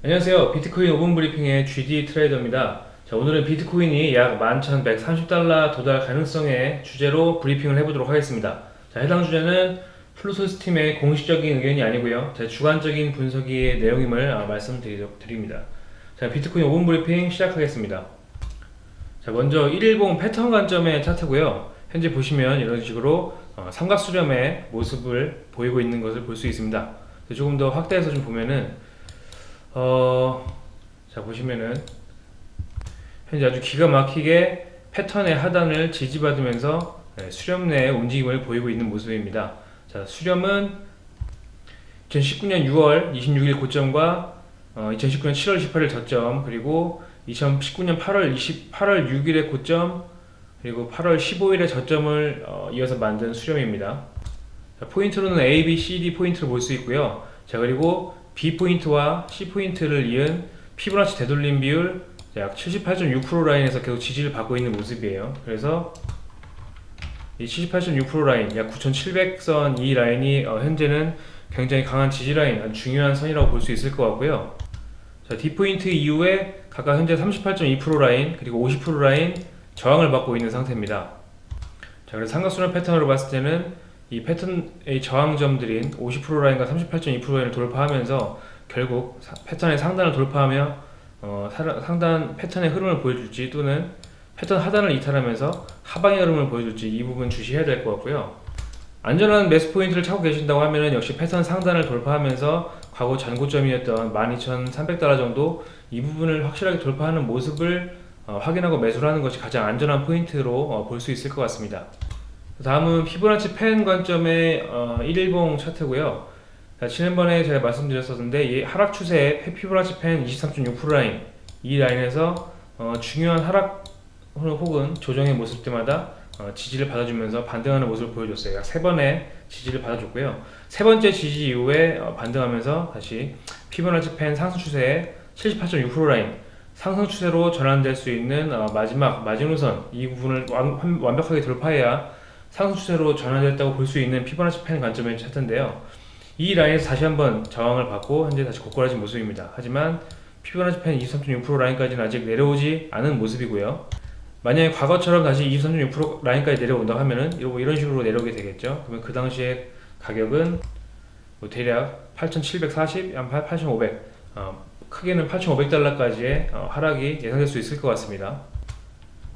안녕하세요. 비트코인 5분 브리핑의 GD 트레이더입니다. 자, 오늘은 비트코인이 약 11,130달러 도달 가능성의 주제로 브리핑을 해보도록 하겠습니다. 자, 해당 주제는 플루소스 팀의 공식적인 의견이 아니고요. 제 주관적인 분석의 내용임을 아, 말씀드립니다. 자, 비트코인 5분 브리핑 시작하겠습니다. 자, 먼저 1일봉 패턴 관점의 차트고요. 현재 보시면 이런 식으로 어, 삼각수렴의 모습을 보이고 있는 것을 볼 수 있습니다. 조금 더 확대해서 좀 보면은 어, 자 보시면은 현재 아주 기가 막히게 패턴의 하단을 지지받으면서 네, 수렴 내 움직임을 보이고 있는 모습입니다. 자 수렴은 2019년 6월 26일 고점과 어, 2019년 7월 18일 저점 그리고 2019년 8월 20, 8월 6일의 고점 그리고 8월 15일의 저점을 어, 이어서 만든 수렴입니다. 자, 포인트로는 A, B, C, D 포인트를 볼 수 있고요. 자 그리고 B포인트와 C포인트를 이은 피보나치 되돌림 비율 약 78.6% 라인에서 계속 지지를 받고 있는 모습이에요. 그래서 이 78.6% 라인 약 9700선 이 라인이 어, 현재는 굉장히 강한 지지 라인 중요한 선이라고 볼 수 있을 것 같고요. 자 D포인트 이후에 각각 현재 38.2% 라인 그리고 50% 라인 저항을 받고 있는 상태입니다. 자 그래서 삼각순환 패턴으로 봤을 때는 이 패턴의 저항점들인 50% 라인과 38.2% 라인을 돌파하면서 결국 패턴의 상단을 돌파하며 어, 상단 패턴의 흐름을 보여줄지 또는 패턴 하단을 이탈하면서 하방의 흐름을 보여줄지 이 부분 주시해야 될 것 같고요. 안전한 매수 포인트를 찾고 계신다고 하면 역시 패턴 상단을 돌파하면서 과거 전고점이었던 12,300달러 정도 이 부분을 확실하게 돌파하는 모습을 어, 확인하고 매수를 하는 것이 가장 안전한 포인트로 어, 볼수 있을 것 같습니다 다음은 피보나치 펜 관점의 어, 1일봉 차트고요. 자, 지난번에 제가 말씀드렸었는데 이 하락 추세의 피보나치 펜 23.6% 라인 이 라인에서 어, 중요한 하락 혹은 조정의 모습 때마다 어, 지지를 받아주면서 반등하는 모습을 보여줬어요. 약 세 번의 지지를 받아줬고요. 세 번째 지지 이후에 어, 반등하면서 다시 피보나치 펜 상승 추세의 78.6% 라인 상승 추세로 전환될 수 있는 어, 마지막 마지노선 이 부분을 완, 완벽하게 돌파해야 상승 추세로 전환됐다고 볼 수 있는 피보나치 펜 관점의 차트인데요. 이 라인에서 다시 한번 저항을 받고 현재 다시 고꾸라진 모습입니다. 하지만 피보나치 펜 23.6% 라인까지는 아직 내려오지 않은 모습이고요. 만약에 과거처럼 다시 23.6% 라인까지 내려온다 하면은 이런 식으로 내려오게 되겠죠. 그러면 그 당시에 가격은 뭐 대략 8,740, 8,500 어, 크게는 8,500달러까지의 어, 하락이 예상될 수 있을 것 같습니다.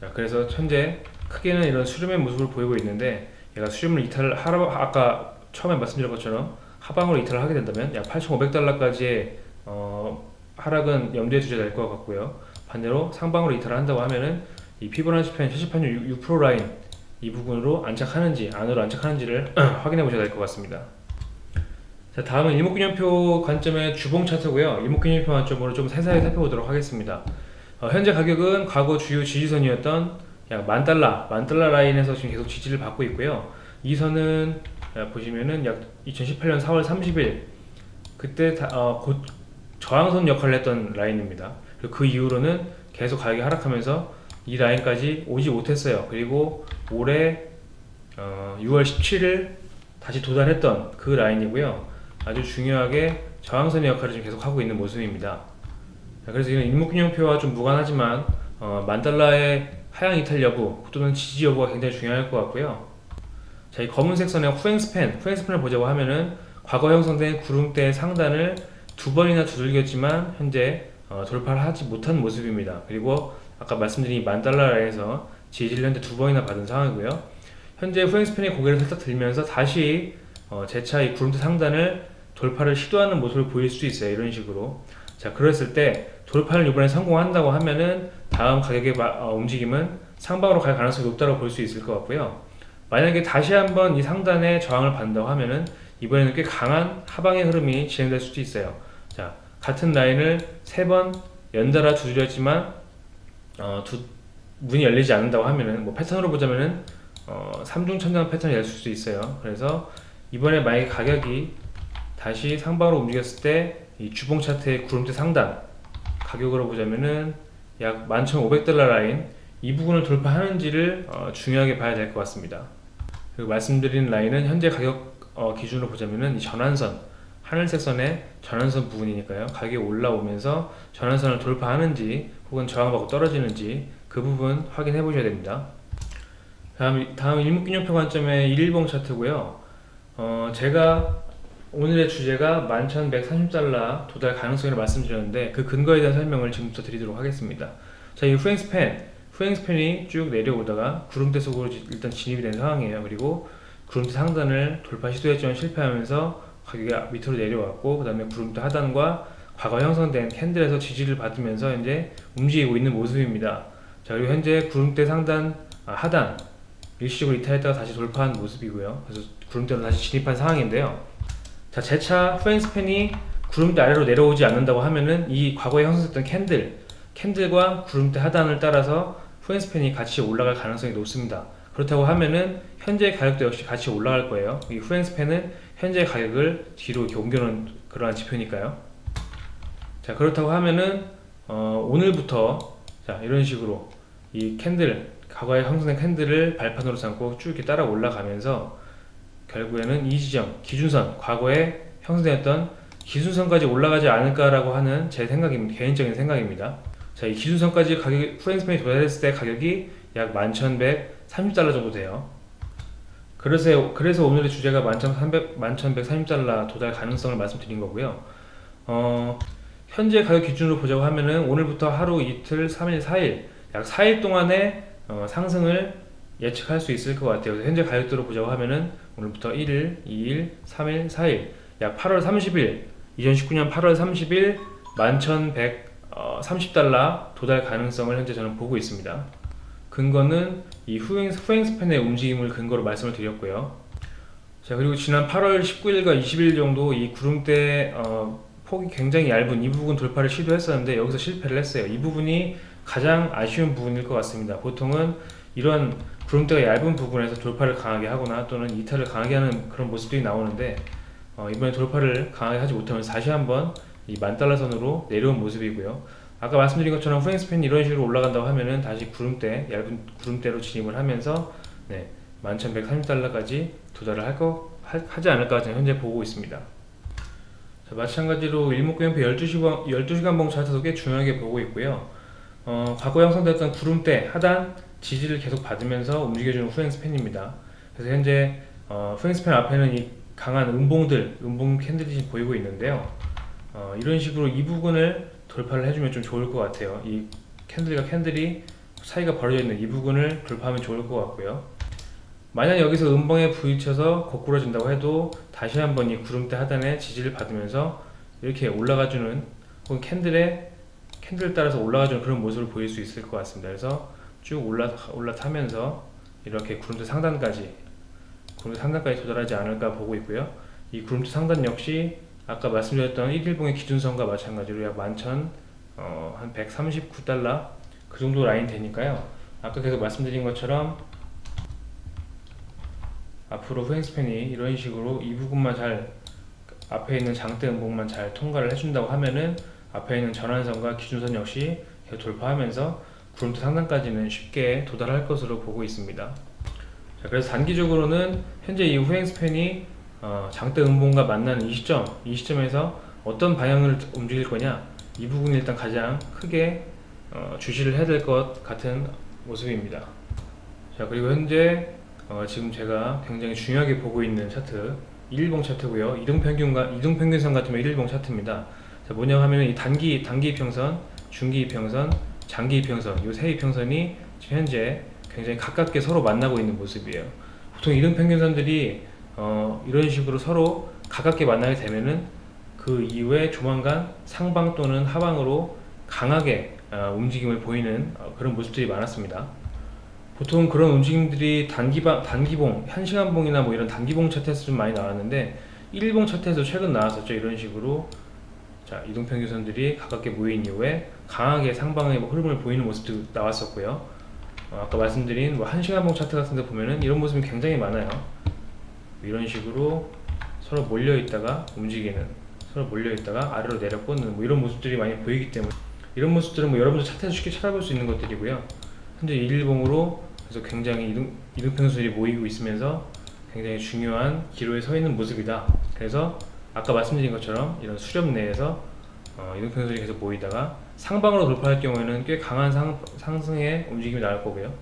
자, 그래서 현재 크게는 이런 수렴의 모습을 보이고 있는데 얘가 수렴을 이탈을 하라 아까 처음에 말씀드린 것처럼 하방으로 이탈을 하게 된다면 약 8,500달러까지의 어, 하락은 염두에 두셔야 될 것 같고요. 반대로 상방으로 이탈을 한다고 하면은 이 피보나치 펜78.6% 라인 이 부분으로 안착하는지 안으로 안착하는지를 확인해 보셔야 될 것 같습니다. 자 다음은 일목균형표 관점의 주봉 차트고요. 일목균형표 관점으로 좀 세세하게 살펴보도록 하겠습니다. 어, 현재 가격은 과거 주요 지지선이었던 약 만달러, 만달러 라인에서 지금 계속 지지를 받고 있고요. 이 선은 보시면은 약 2018년 4월 30일 그때 다, 어, 곧 저항선 역할을 했던 라인입니다. 그 이후로는 계속 가격이 하락하면서 이 라인까지 오지 못했어요. 그리고 올해 어, 6월 17일 다시 도달했던 그 라인이고요. 아주 중요하게 저항선의 역할을 지금 계속 하고 있는 모습입니다. 그래서 이건 일목균형표와 좀 무관하지만 어, 만달러의 하향 이탈 여부 또는 지지 여부가 굉장히 중요할 것 같고요 자, 이 검은색 선의 후행 스팬, 후행 스팬을 보자고 하면은 과거 형성된 구름대 상단을 두 번이나 두들겼지만 현재 어, 돌파를 하지 못한 모습입니다. 그리고 아까 말씀드린 만달러 라인에서 지지를 현재 두 번이나 받은 상황이고요. 현재 후행 스팬의 고개를 살짝 들면서 다시 어, 재차 이 구름대 상단을 돌파를 시도하는 모습을 보일 수 있어요. 이런 식으로. 자, 그랬을 때 돌파를 이번에 성공한다고 하면은 다음 가격의 어, 움직임은 상방으로 갈 가능성이 높다고 볼 수 있을 것 같고요. 만약에 다시 한번 이 상단에 저항을 받는다고 하면은 이번에는 꽤 강한 하방의 흐름이 진행될 수도 있어요. 자 같은 라인을 세 번 연달아 두드렸지만 어, 두, 문이 열리지 않는다고 하면은 뭐 패턴으로 보자면은 어, 3중 천장 패턴이 될 수도 있어요. 그래서 이번에 만약에 가격이 다시 상방으로 움직였을 때 이 주봉 차트의 구름대 상단 가격으로 보자면은 약 11,500달러 라인 이 부분을 돌파하는지를 어, 중요하게 봐야 될 것 같습니다. 그리고 말씀드린 라인은 현재 가격 어, 기준으로 보자면은 이 전환선 하늘색 선의 전환선 부분이니까요. 가격이 올라오면서 전환선을 돌파하는지 혹은 저항받고 떨어지는지 그 부분 확인해 보셔야 됩니다. 다음, 다음 일목균형표 관점의 일봉 차트고요. 어, 제가 오늘의 주제가 11,130달러 도달 가능성을 말씀드렸는데 그 근거에 대한 설명을 지금부터 드리도록 하겠습니다. 자, 이 후행스팬, 후행span이 쭉 내려오다가 구름대 속으로 일단 진입이 된 상황이에요. 그리고 구름대 상단을 돌파 시도했지만 실패하면서 가격이 밑으로 내려왔고 그 다음에 구름대 하단과 과거 형성된 candle에서 지지를 받으면서 이제 움직이고 있는 모습입니다. 자 그리고 현재 구름대 상단 아, 하단 일시적으로 이탈했다가 다시 돌파한 모습이고요. 그래서 구름대로 다시 진입한 상황인데요. 자 재차 후행span이 구름대 아래로 내려오지 않는다고 하면은 이 과거에 형성됐던 candle 캔들과 구름대 하단을 따라서 후행스팬이 같이 올라갈 가능성이 높습니다. 그렇다고 하면은 현재 가격도 역시 같이 올라갈 거예요. 이 후행스팬은 현재 가격을 뒤로 옮겨놓은 그러한 지표니까요. 자 그렇다고 하면은 어, 오늘부터 자 이런 식으로 이 캔들 과거에 형성된 캔들을 발판으로 삼고 쭉 이렇게 따라 올라가면서 결국에는 이 지점 기준선 과거에 형성되었던 기준선까지 올라가지 않을까라고 하는 제 생각입니다. 개인적인 생각입니다. 자, 이 기준선까지 가격이 후행스팬이 도달했을 때 가격이 약 11,130달러 정도 돼요. 그래서, 그래서 오늘의 주제가 11,300, 11,130달러 도달 가능성을 말씀드린 거고요. 어, 현재 가격 기준으로 보자고 하면은 오늘부터 하루 이틀, 3일, 4일 약 4일 동안의 어, 상승을 예측할 수 있을 것 같아요. 현재 가격대로 보자고 하면은 오늘부터 1일, 2일, 3일, 4일 약 8월 30일 2019년 8월 30일 11,130달러 도달 가능성을 현재 저는 보고 있습니다. 근거는 이 후행, 후행 스팬의 움직임을 근거로 말씀을 드렸고요. 자 그리고 지난 8월 19일과 20일 정도 이 구름대 어, 폭이 굉장히 얇은 이 부분 돌파를 시도했었는데 여기서 실패를 했어요. 이 부분이 가장 아쉬운 부분일 것 같습니다. 보통은 이런 구름대가 얇은 부분에서 돌파를 강하게 하거나 또는 이탈을 강하게 하는 그런 모습들이 나오는데 어, 이번에 돌파를 강하게 하지 못하면서 다시 한번 이 만달러 선으로 내려온 모습이고요. 아까 말씀드린 것처럼 후행스팬이 이런 식으로 올라간다고 하면은 다시 구름대, 얇은 구름대로 진입을 하면서 네, 11,130달러까지 도달을 할 거, 하지 않을까 저는 현재 보고 있습니다. 자, 마찬가지로 일목구형표 12시간, 12시간 봉 차트도 꽤 중요하게 보고 있고요. 어, 과거 형성됐던 구름대 하단 지지를 계속 받으면서 움직여주는 후행스팬입니다. 그래서 현재 어, 후행스팬 앞에는 이 강한 음봉들, 음봉 캔들이 보이고 있는데요. 어, 이런 식으로 이 부분을 돌파를 해주면 좀 좋을 것 같아요. 이 캔들과 캔들이 사이가 벌어져 있는 이 부분을 돌파하면 좋을 것 같고요. 만약 여기서 음봉에 부딪혀서 거꾸러진다고 해도 다시 한번 이 구름대 하단에 지지를 받으면서 이렇게 올라가주는 혹은 캔들의 캔들 따라서 올라가주는 그런 모습을 보일 수 있을 것 같습니다. 그래서 쭉 올라, 올라타면서 이렇게 구름대 상단까지 구름대 상단까지 도달하지 않을까 보고 있고요. 이 구름대 상단 역시 아까 말씀드렸던 1일봉의 기준선과 마찬가지로 약 11,000, 어, 한 139달러 그 정도 라인 되니까요. 아까 계속 말씀드린 것처럼 앞으로 후행스팬이 이런 식으로 이 부분만 잘 앞에 있는 장대 음봉만 잘 통과를 해준다고 하면은 앞에 있는 전환선과 기준선 역시 돌파하면서 구름대 상단까지는 쉽게 도달할 것으로 보고 있습니다. 자, 그래서 단기적으로는 현재 이 후행 스팬이 어, 장대 음봉과 만나는 이 시점, 이 시점에서 어떤 방향을 움직일 거냐 이 부분이 일단 가장 크게 어, 주시를 해야 될 것 같은 모습입니다. 자 그리고 현재 어, 지금 제가 굉장히 중요하게 보고 있는 차트 1일봉 차트고요. 이동평균과 이동평균선 같으면 1일봉 차트입니다. 자 뭐냐 하면 이 단기 단기 이평선, 중기 이평선, 장기 이평선 이 세 이평선이 지금 현재 굉장히 가깝게 서로 만나고 있는 모습이에요. 보통 이동평균선들이 어, 이런 식으로 서로 가깝게 만나게 되면은 그 이후에 조만간 상방 또는 하방으로 강하게 어, 움직임을 보이는 어, 그런 모습들이 많았습니다. 보통 그런 움직임들이 단기방, 단기봉, 한시간봉이나 뭐 이런 단기봉 차트에서 좀 많이 나왔는데 1일봉 차트에서 최근 나왔었죠. 이런 식으로 자 이동평균선들이 가깝게 모인 이후에 강하게 상방의 뭐 흐름을 보이는 모습도 나왔었고요. 어, 아까 말씀드린 뭐 한시간봉 차트 같은 데 보면은 이런 모습이 굉장히 많아요. 이런 식으로 서로 몰려 있다가 움직이는 서로 몰려 있다가 아래로 내려 꽂는 뭐 이런 모습들이 많이 보이기 때문에 이런 모습들은 뭐 여러분들 차트에서 쉽게 찾아볼 수 있는 것들이고요 현재 일일봉으로 그래서 굉장히 이동, 이동평수들이 모이고 있으면서 굉장히 중요한 기로에 서 있는 모습이다 그래서 아까 말씀드린 것처럼 이런 수렴 내에서 어, 이동평선이 계속 보이다가 상방으로 돌파할 경우에는 꽤 강한 상, 상승의 움직임이 나올 거고요.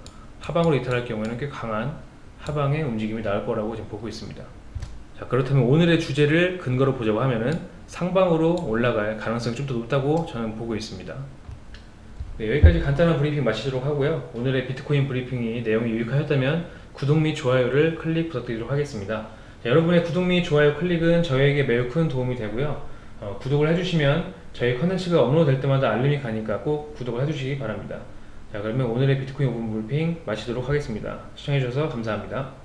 하방으로 이탈할 경우에는 꽤 강한 하방의 움직임이 나올 거라고 지금 보고 있습니다. 자 그렇다면 오늘의 주제를 근거로 보자고 하면은 상방으로 올라갈 가능성이 좀 더 높다고 저는 보고 있습니다. 네, 여기까지 간단한 브리핑 마치도록 하고요. 오늘의 비트코인 브리핑이 내용이 유익하셨다면 구독 및 좋아요를 클릭 부탁드리도록 하겠습니다. 자, 여러분의 구독 및 좋아요 클릭은 저에게 매우 큰 도움이 되고요. 어, 구독을 해주시면 저희 컨텐츠가 업로드 될 때마다 알림이 가니까 꼭 구독을 해주시기 바랍니다. 자 그러면 오늘의 비트코인 5분 브리핑 마치도록 하겠습니다. 시청해주셔서 감사합니다.